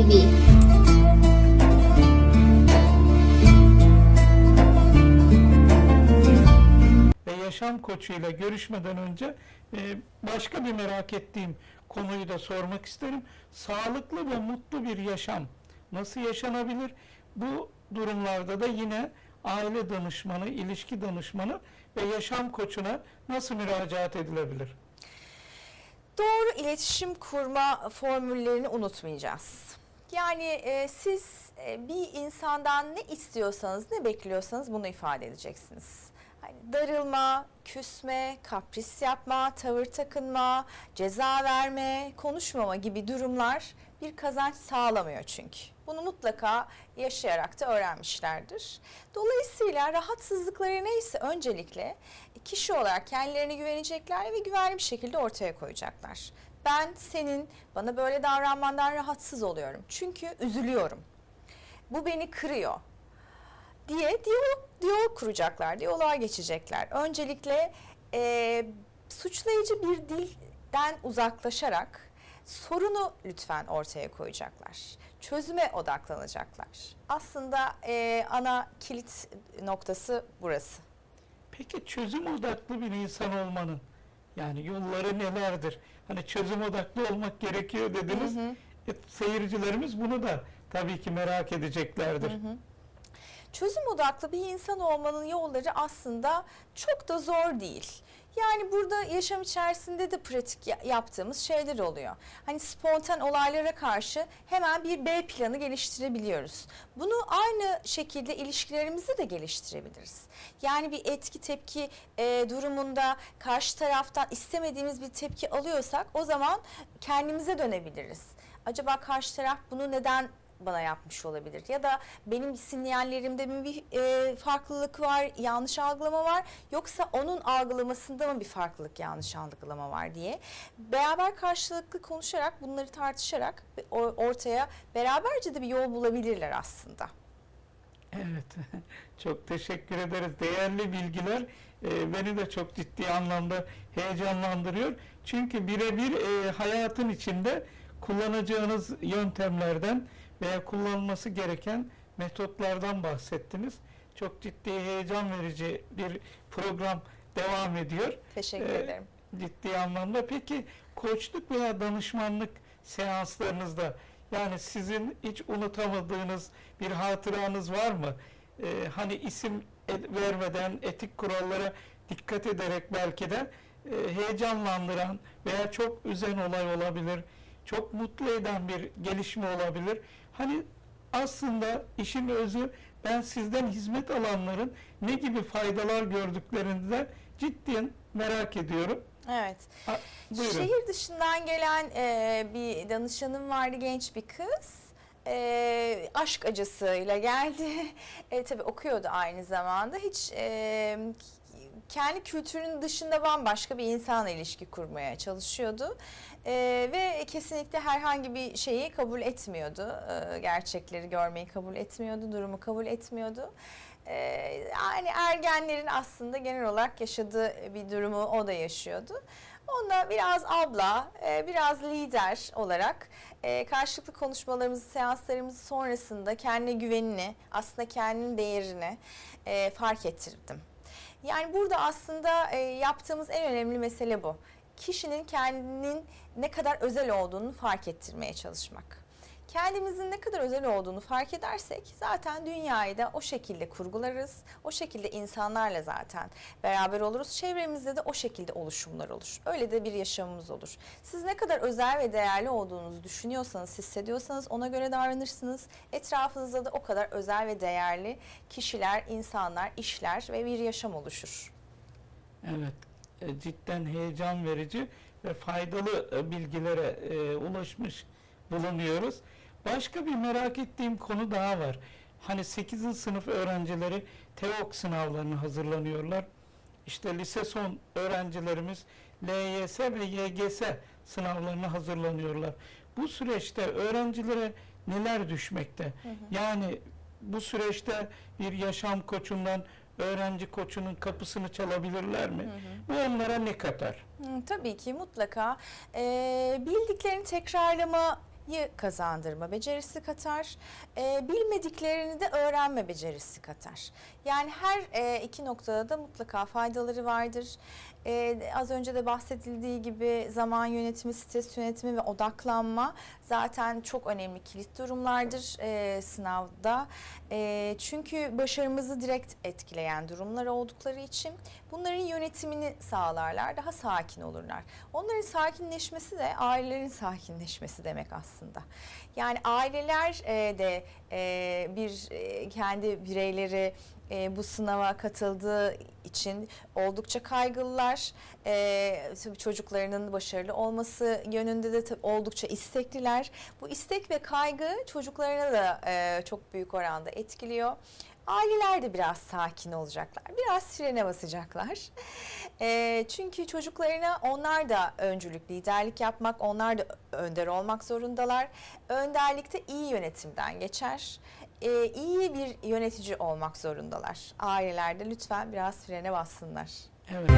TV. ve yaşam koçuyla görüşmeden önce e, başka bir merak ettiğim konuyu da sormak isterim. Sağlıklı ve mutlu bir yaşam nasıl yaşanabilir? Bu durumlarda da yine aile danışmanı, ilişki danışmanı ve yaşam koçuna nasıl müracaat edilebilir? Doğru iletişim kurma formüllerini unutmayacağız. Yani e, siz e, bir insandan ne istiyorsanız, ne bekliyorsanız bunu ifade edeceksiniz. Hani darılma, küsme, kapris yapma, tavır takınma, ceza verme, konuşmama gibi durumlar bir kazanç sağlamıyor çünkü. Bunu mutlaka yaşayarak da öğrenmişlerdir. Dolayısıyla rahatsızlıkları neyse öncelikle kişi olarak kendilerine güvenecekler ve güvenli bir şekilde ortaya koyacaklar. Ben senin bana böyle davranmandan rahatsız oluyorum. Çünkü üzülüyorum. Bu beni kırıyor diye diyalog, diyalog kuracaklar, diyaloğa geçecekler. Öncelikle e, suçlayıcı bir dilden uzaklaşarak sorunu lütfen ortaya koyacaklar. Çözüme odaklanacaklar. Aslında e, ana kilit noktası burası. Peki çözüm odaklı bir insan olmanın yani yolları nelerdir? Hani çözüm odaklı olmak gerekiyor dediniz. Hı hı. E, seyircilerimiz bunu da tabii ki merak edeceklerdir. Çözüm odaklı bir insan olmanın yolları aslında çok da zor değil. Yani burada yaşam içerisinde de pratik ya- yaptığımız şeyler oluyor. Hani spontan olaylara karşı hemen bir B planı geliştirebiliyoruz. Bunu aynı şekilde ilişkilerimizi de geliştirebiliriz. Yani bir etki tepki e, durumunda karşı taraftan istemediğimiz bir tepki alıyorsak o zaman kendimize dönebiliriz. Acaba karşı taraf bunu neden bana yapmış olabilir ya da benim sinyallerimde mi bir e, farklılık var, yanlış algılama var yoksa onun algılamasında mı bir farklılık, yanlış algılama var diye beraber karşılıklı konuşarak bunları tartışarak ortaya beraberce de bir yol bulabilirler aslında. Evet, çok teşekkür ederiz. Değerli bilgiler e, beni de çok ciddi anlamda heyecanlandırıyor. Çünkü birebir e, hayatın içinde kullanacağınız yöntemlerden veya kullanılması gereken metotlardan bahsettiniz. Çok ciddi heyecan verici bir program devam ediyor. Teşekkür Ee, ederim. ciddi anlamda. Peki koçluk veya danışmanlık seanslarınızda yani sizin hiç unutamadığınız bir hatıranız var mı? Ee, hani isim ed- vermeden etik kurallara dikkat ederek belki de e, heyecanlandıran veya çok üzen olay olabilir, çok mutlu eden bir gelişme olabilir. Hani aslında işin özü ben sizden hizmet alanların ne gibi faydalar gördüklerini de ciddiyen merak ediyorum. Evet. Ha, buyurun. Şehir dışından gelen e, bir danışanım vardı genç bir kız. E, aşk acısıyla geldi. E, tabii okuyordu aynı zamanda. Hiç e, kendi kültürünün dışında bambaşka bir insanla ilişki kurmaya çalışıyordu. E, ve kesinlikle herhangi bir şeyi kabul etmiyordu. E, gerçekleri görmeyi kabul etmiyordu, durumu kabul etmiyordu. E, yani ergenlerin aslında genel olarak yaşadığı bir durumu o da yaşıyordu. Onunla biraz abla, e, biraz lider olarak e, karşılıklı konuşmalarımızı, seanslarımızı sonrasında kendine güvenini, aslında kendinin değerini e, fark ettirdim. Yani burada aslında e, yaptığımız en önemli mesele bu. Kişinin kendinin ne kadar özel olduğunu fark ettirmeye çalışmak. Kendimizin ne kadar özel olduğunu fark edersek zaten dünyayı da o şekilde kurgularız. O şekilde insanlarla zaten beraber oluruz. Çevremizde de o şekilde oluşumlar olur. Öyle de bir yaşamımız olur. Siz ne kadar özel ve değerli olduğunuzu düşünüyorsanız, hissediyorsanız ona göre davranırsınız. Etrafınızda da o kadar özel ve değerli kişiler, insanlar, işler ve bir yaşam oluşur. Evet, e, cidden heyecan verici ve faydalı e, bilgilere e, ulaşmış bulunuyoruz. Başka bir merak ettiğim konu daha var. Hani 8. sınıf öğrencileri TEOK sınavlarına hazırlanıyorlar. İşte lise son öğrencilerimiz LYS ve YGS sınavlarına hazırlanıyorlar. Bu süreçte öğrencilere neler düşmekte? Yani bu süreçte bir yaşam koçundan öğrenci koçunun kapısını çalabilirler mi? Bu onlara ne katar? Hı, tabii ki mutlaka Ee, bildiklerini tekrarlama kazandırma becerisi katar. E, bilmediklerini de öğrenme becerisi katar. Yani her e, iki noktada da mutlaka faydaları vardır. E, az önce de bahsedildiği gibi zaman yönetimi, stres yönetimi ve odaklanma zaten çok önemli kilit durumlardır e, sınavda. E, çünkü başarımızı direkt etkileyen durumlar oldukları için bunların yönetimini sağlarlar, daha sakin olurlar. Onların sakinleşmesi de ailelerin sakinleşmesi demek aslında. Yani aileler e, de e, bir e, kendi bireyleri e, bu sınava katıldığı için oldukça kaygılılar. E, tabii çocuklarının başarılı olması yönünde de oldukça istekliler. Bu istek ve kaygı çocuklarına da e, çok büyük oranda etkiliyor. Aileler de biraz sakin olacaklar, biraz frene basacaklar. E, çünkü çocuklarına onlar da öncülük, liderlik yapmak, onlar da önder olmak zorundalar. Önderlikte iyi yönetimden geçer e, iyi bir yönetici olmak zorundalar. Ailelerde lütfen biraz frene bassınlar. Evet.